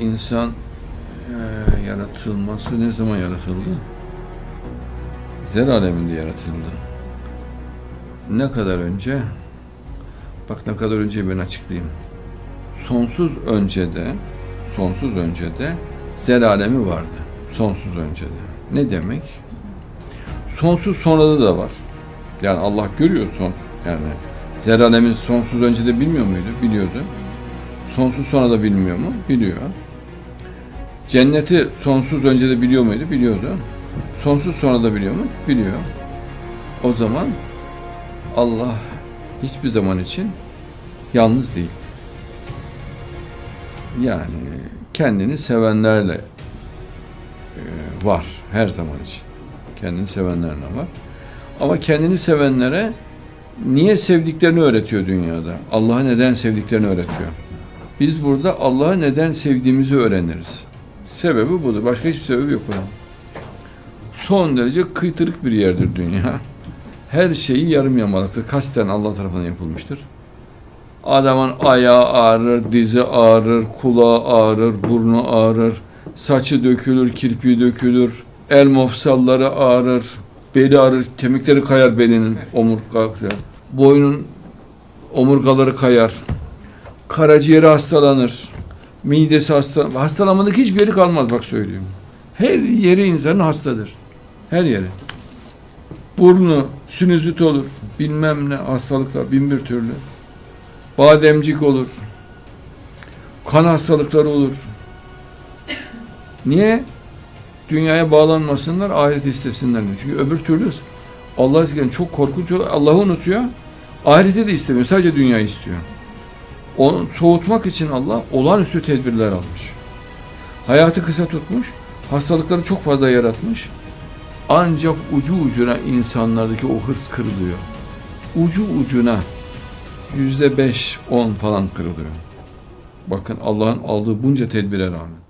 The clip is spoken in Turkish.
insan eee, yaratılması ne zaman yaratıldı? Zer aleminde yaratıldı. Ne kadar önce? Bak ne kadar önce ben açıklayayım. Sonsuz öncede, sonsuz öncede zer alemi vardı. Sonsuz öncede. Ne demek? Sonsuz sonrada da var. Yani Allah görüyor sonsuz. Yani zer alemi sonsuz öncede bilmiyor muydu? Biliyordu. Sonsuz sonra da bilmiyor mu? Biliyor. Cenneti sonsuz önce de biliyor muydu? Biliyordu. Sonsuz sonra da biliyor mu? Biliyor. O zaman Allah hiçbir zaman için yalnız değil. Yani kendini sevenlerle e, var her zaman için. Kendini sevenlerle var. Ama kendini sevenlere niye sevdiklerini öğretiyor dünyada. Allah'ı neden sevdiklerini öğretiyor. Biz burada Allah'ı neden sevdiğimizi öğreniriz. Sebebi budur. Başka hiçbir sebebi yok bunun. Son derece kıytırık bir yerdir dünya. Her şeyi yarım yamalıktır. Kasten Allah tarafından yapılmıştır. Adamın ayağı ağrır, dizi ağrır, kulağı ağrır, burnu ağrır, saçı dökülür, kirpiği dökülür, el mofsalları ağrır, beli ağrır, kemikleri kayar belinin, omurga, boynun omurgaları kayar, karaciğeri hastalanır, midesi hastalanır. Hastalanmadık hiçbir yeri kalmaz bak söyleyeyim. Her yeri insanın hastadır. Her yeri. Burnu, sinüzit olur, bilmem ne hastalıklar, bin bir türlü. Bademcik olur. Kan hastalıkları olur. Niye? Dünyaya bağlanmasınlar, ahiret istesinler. Çünkü öbür türlü Allah çok korkunç olur. Allah'ı unutuyor. Ahireti de istemiyor. Sadece dünyayı istiyor. Onu soğutmak için Allah olağanüstü tedbirler almış. Hayatı kısa tutmuş. Hastalıkları çok fazla yaratmış. Ancak ucu ucuna insanlardaki o hırs kırılıyor. Ucu ucuna yüzde beş, on falan kırılıyor. Bakın Allah'ın aldığı bunca tedbire rağmen.